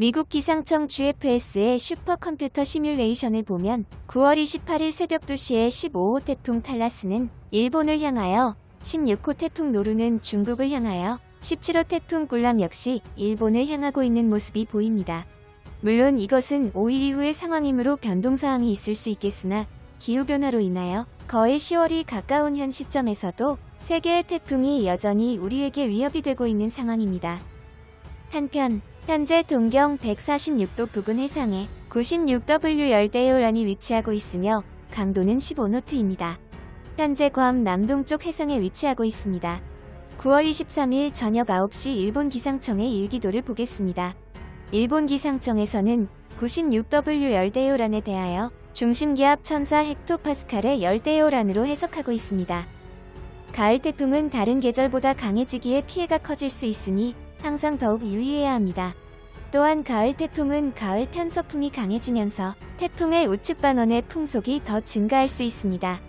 미국 기상청 GFS의 슈퍼컴퓨터 시뮬레이션을 보면 9월 28일 새벽 2시에 15호 태풍 탈라스는 일본을 향하여 16호 태풍 노루는 중국을 향하여 17호 태풍 굴람 역시 일본을 향하고 있는 모습이 보입니다. 물론 이것은 5일 이후의 상황이므로 변동사항이 있을 수 있겠으나 기후변화로 인하여 거의 10월이 가까운 현 시점에서도 세 개의 태풍이 여전히 우리에게 위협이 되고 있는 상황입니다. 한편 현재 동경 146도 부근 해상에 96W 열대 요란이 위치하고 있으며 강도는 15노트입니다. 현재 괌 남동쪽 해상에 위치하고 있습니다. 9월 23일 저녁 9시 일본 기상청의 일기도를 보겠습니다. 일본 기상청에서는 96W 열대요란에 대하여 중심기압 1004 헥토파스칼의 열대요란으로 해석하고 있습니다. 가을 태풍은 다른 계절보다 강해지기에 피해가 커질 수 있으니 항상 더욱 유의해야 합니다. 또한 가을 태풍은 가을 편서풍이 강해지면서 태풍의 우측 반원의 풍속이 더 증가할 수 있습니다.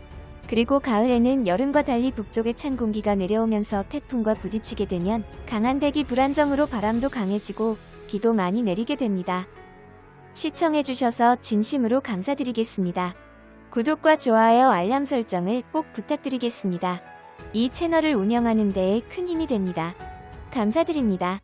그리고 가을에는 여름과 달리 북쪽에 찬 공기가 내려오면서 태풍과 부딪히게 되면 강한 대기 불안정으로 바람도 강해지고 비도 많이 내리게 됩니다. 시청해주셔서 진심으로 감사드리겠습니다. 구독과 좋아요 알람 설정을 꼭 부탁드리겠습니다. 이 채널을 운영하는 데에 큰 힘이 됩니다. 감사드립니다.